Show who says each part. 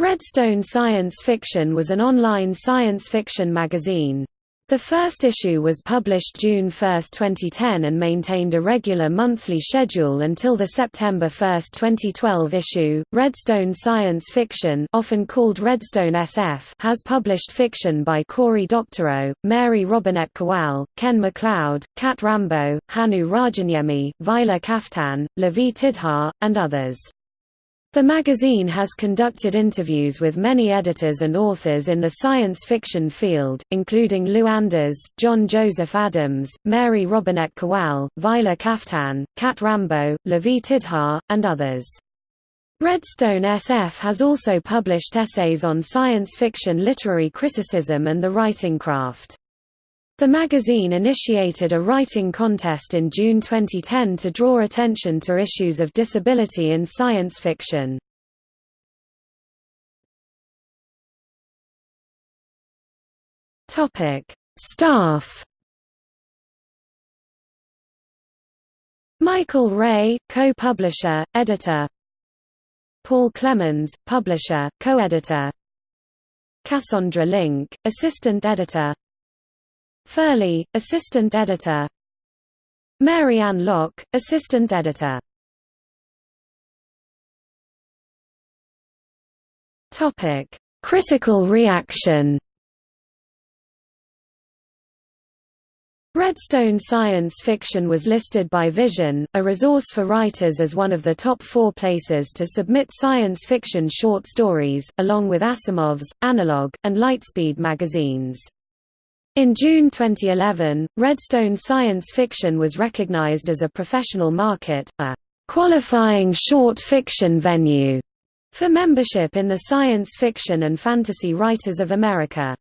Speaker 1: Redstone Science Fiction was an online science fiction magazine. The first issue was published June 1, 2010 and maintained a regular monthly schedule until the September 1, 2012 issue. Redstone Science Fiction, often called Redstone SF, has published fiction by Cory Doctorow, Mary Robinette Kowal, Ken MacLeod, Cat Rambo, Hannu Rajaniemi, Vylar Kaftan, Lavie Tidhar, and others. The magazine has conducted interviews with many editors and authors in the science fiction field, including Lou Anders, John Joseph Adams, Mary Robinette Kowal, Vylar Kaftan, Cat Rambo, Lavie Tidhar, and others. Redstone SF has also published essays on science fiction literary criticism and the writing craft. The magazine initiated a writing contest in June 2010 to draw attention to issues of disability in science fiction. Staff Michael Ray, co-publisher, editor. Paul Clemens, publisher, co-editor. Cassandra Link, assistant editor Furley, assistant editor Mary Ann Locke, assistant editor Topic: Critical reaction. Redstone Science Fiction was listed by Vision, a resource for writers as one of the top four places to submit science fiction short stories, along with Asimov's, Analog, and Lightspeed magazines. In June 2011, Redstone Science Fiction was recognized as a professional market, a qualifying short fiction venue for membership in the Science Fiction and Fantasy Writers of America.